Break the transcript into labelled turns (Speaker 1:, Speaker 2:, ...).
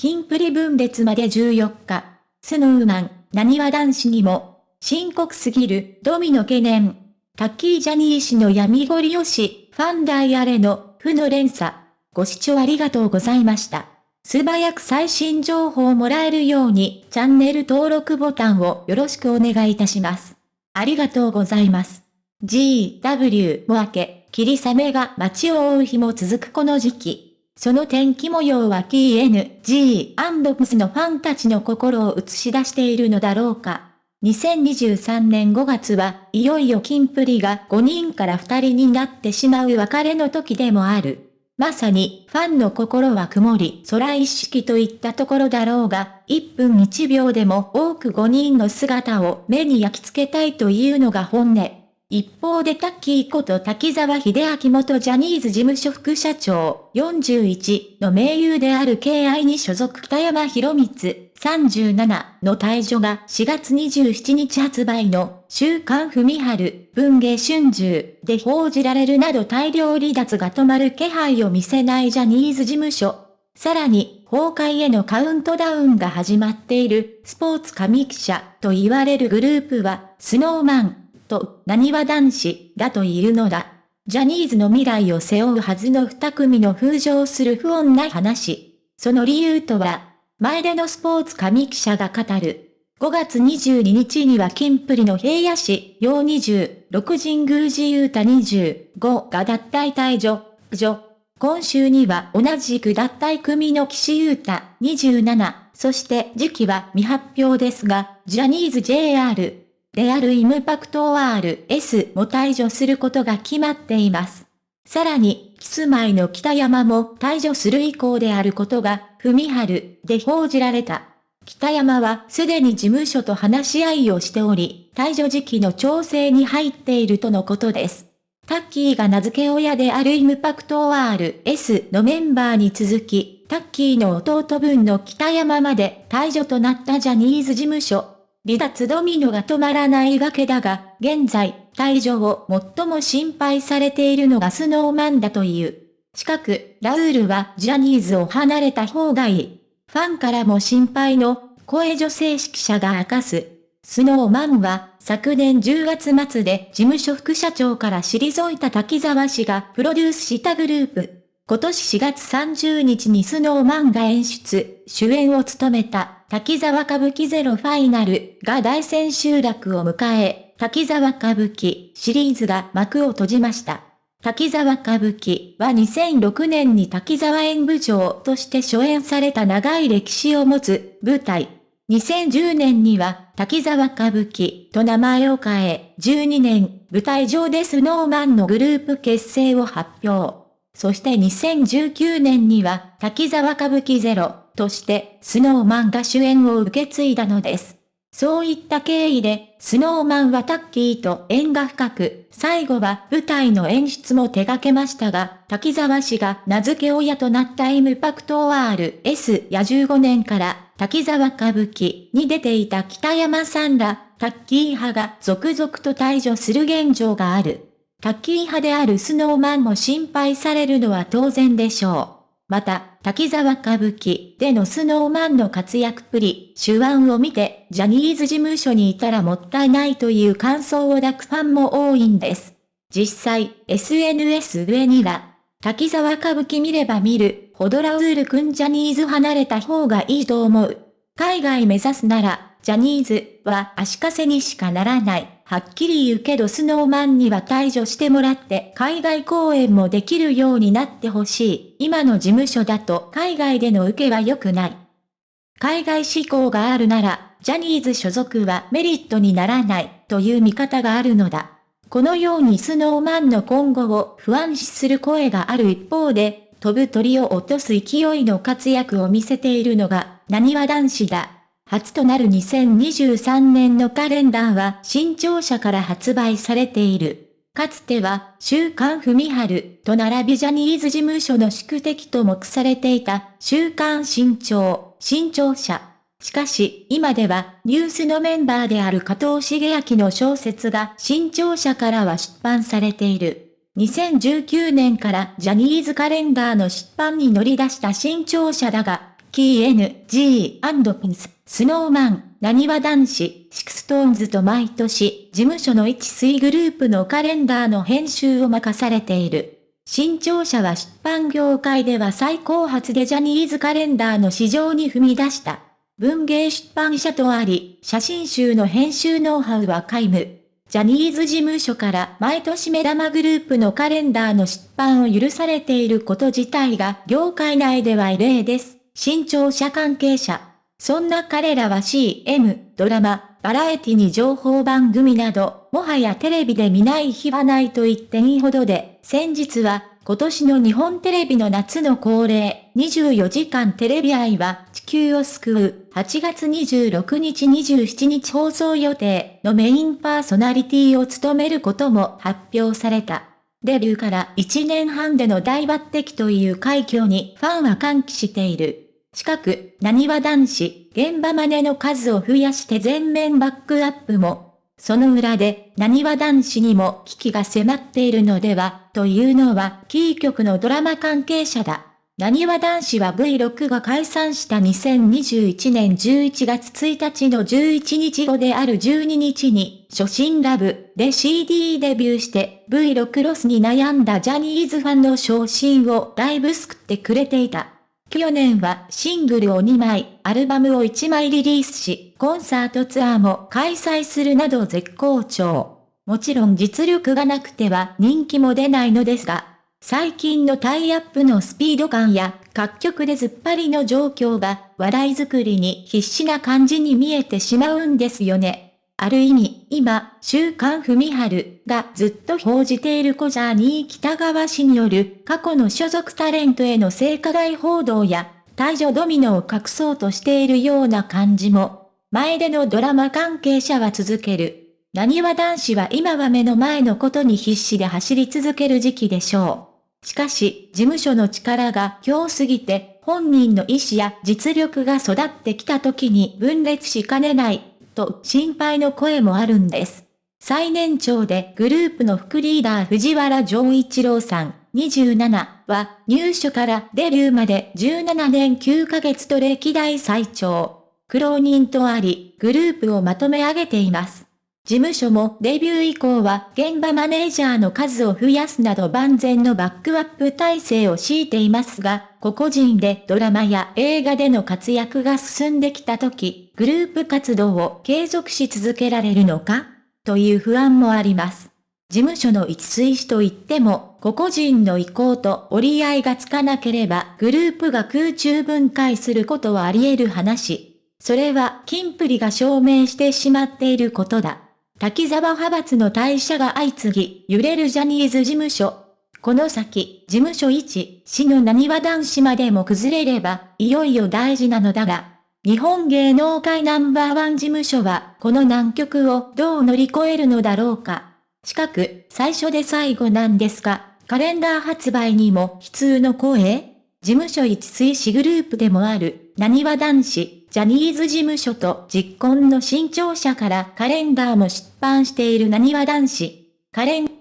Speaker 1: キンプリ分裂まで14日。スノーマン、何は男子にも、深刻すぎる、ドミノ懸念。タッキージャニー氏の闇ごりよし、ファンダイアレの、負の連鎖。ご視聴ありがとうございました。素早く最新情報をもらえるように、チャンネル登録ボタンをよろしくお願いいたします。ありがとうございます。GW も明け、霧雨が街を覆う日も続くこの時期。その天気模様は KNG&PS のファンたちの心を映し出しているのだろうか。2023年5月はいよいよキンプリが5人から2人になってしまう別れの時でもある。まさに、ファンの心は曇り、空一式といったところだろうが、1分1秒でも多く5人の姿を目に焼き付けたいというのが本音。一方でタッキーこと滝沢秀明元ジャニーズ事務所副社長41の名優である KI に所属北山博光37の退場が4月27日発売の週刊文春文芸春秋で報じられるなど大量離脱が止まる気配を見せないジャニーズ事務所。さらに、崩壊へのカウントダウンが始まっているスポーツ神記者と言われるグループは、スノーマン、と、何は男子、だと言うのだ。ジャニーズの未来を背負うはずの二組の風情する不穏な話。その理由とは、前でのスポーツ神記者が語る。5月22日にはキンプリの平野市、陽20、六神宮寺雄太25が脱退退場、女。今週には同じく脱退組の岸優太27、そして時期は未発表ですが、ジャニーズ JR であるイムパクト RS も退場することが決まっています。さらに、キスマイの北山も退場する意向であることが、ふみはるで報じられた。北山はすでに事務所と話し合いをしており、退場時期の調整に入っているとのことです。タッキーが名付け親であるイムパクト RS のメンバーに続き、タッキーの弟分の北山まで退場となったジャニーズ事務所。離脱ドミノが止まらないわけだが、現在、退場を最も心配されているのがスノーマンだという。近く、ラウールはジャニーズを離れた方がいい。ファンからも心配の声女性指揮者が明かす。スノーマンは昨年10月末で事務所副社長から退いた滝沢氏がプロデュースしたグループ。今年4月30日にスノーマンが演出、主演を務めた、滝沢歌舞伎ゼロファイナルが大千秋楽を迎え、滝沢歌舞伎シリーズが幕を閉じました。滝沢歌舞伎は2006年に滝沢演舞場として初演された長い歴史を持つ舞台。2010年には滝沢歌舞伎と名前を変え、12年舞台上でスノーマンのグループ結成を発表。そして2019年には滝沢歌舞伎ゼロとしてスノーマンが主演を受け継いだのです。そういった経緯で、スノーマンはタッキーと縁が深く、最後は舞台の演出も手掛けましたが、滝沢氏が名付け親となったイムパクト RS や15年から滝沢歌舞伎に出ていた北山さんら、タッキー派が続々と退場する現状がある。タッキー派であるスノーマンも心配されるのは当然でしょう。また、滝沢歌舞伎でのスノーマンの活躍っぷり、手腕を見て、ジャニーズ事務所にいたらもったいないという感想を抱くファンも多いんです。実際、SNS 上には、滝沢歌舞伎見れば見る、ほどラウールくんジャニーズ離れた方がいいと思う。海外目指すなら、ジャニーズは足かせにしかならない。はっきり言うけどスノーマンには退場してもらって海外公演もできるようになってほしい。今の事務所だと海外での受けは良くない。海外志向があるなら、ジャニーズ所属はメリットにならないという見方があるのだ。このようにスノーマンの今後を不安視する声がある一方で、飛ぶ鳥を落とす勢いの活躍を見せているのが、何は男子だ。初となる2023年のカレンダーは新潮社から発売されている。かつては、週刊文春と並びジャニーズ事務所の宿敵と目されていた、週刊新潮、新潮社。しかし、今では、ニュースのメンバーである加藤シゲアキの小説が新潮社からは出版されている。2019年からジャニーズカレンダーの出版に乗り出した新潮社だが、 King & Prince、 Snow Man、なにわ男子、 SixTONES と毎年、事務所の一水グループのカレンダーの編集を任されている。新潮社は出版業界では最高発でジャニーズカレンダーの市場に踏み出した。文芸出版社とあり、写真集の編集ノウハウは皆無。ジャニーズ事務所から毎年目玉グループのカレンダーの出版を許されていること自体が業界内では異例です。新潮社関係者。そんな彼らは CM、ドラマ、バラエティに情報番組など、もはやテレビで見ない日はないと言っていいほどで、先日は今年の日本テレビの夏の恒例、24時間テレビ愛は地球を救う、8月26日27日放送予定のメインパーソナリティを務めることも発表された。デビューから1年半での大抜擢という快挙にファンは歓喜している。近く、何は男子、現場真似の数を増やして全面バックアップもその裏で、何は男子にも危機が迫っているのでは、というのは、キー局のドラマ関係者だ。何は男子は V6 が解散した2021年11月1日の11日後である12日に、初心ラブで CD デビューして V6 ロスに悩んだジャニーズファンの昇進をだいぶ救ってくれていた。去年はシングルを2枚、アルバムを1枚リリースし、コンサートツアーも開催するなど絶好調。もちろん実力がなくては人気も出ないのですが、最近のタイアップのスピード感や各曲でずっぱりの状況が話題作りに必死な感じに見えてしまうんですよね。ある意味、今、週刊文春がずっと報じている小ジャーニー北川氏による過去の所属タレントへの性加害報道や、退場ドミノを隠そうとしているような感じも、前でのドラマ関係者は続ける。何は男子は今は目の前のことに必死で走り続ける時期でしょう。しかし、事務所の力が強すぎて、本人の意思や実力が育ってきた時に分裂しかねないと心配の声もあるんです。最年長でグループの副リーダー藤原丈一郎さん27は入所からデビューまで17年9ヶ月と歴代最長。苦労人とあり、グループをまとめ上げています。事務所もデビュー以降は現場マネージャーの数を増やすなど万全のバックアップ体制を敷いていますが、個々人でドラマや映画での活躍が進んできた時、グループ活動を継続し続けられるのかという不安もあります。事務所の一水師といっても、個々人の意向と折り合いがつかなければグループが空中分解することはあり得る話。それは、金プリが証明してしまっていることだ。滝沢派閥の退社が相次ぎ、揺れるジャニーズ事務所。この先、事務所1、死の何は男子までも崩れれば、いよいよ大事なのだが、日本芸能界ナンバーワン事務所は、この難局をどう乗り越えるのだろうか。近く、最初で最後なんですが、カレンダー発売にも悲痛の声？事務所一推しグループでもある、何は男子、ジャニーズ事務所と実婚の新潮社からカレンダーも出版しているなにわ男子。カレン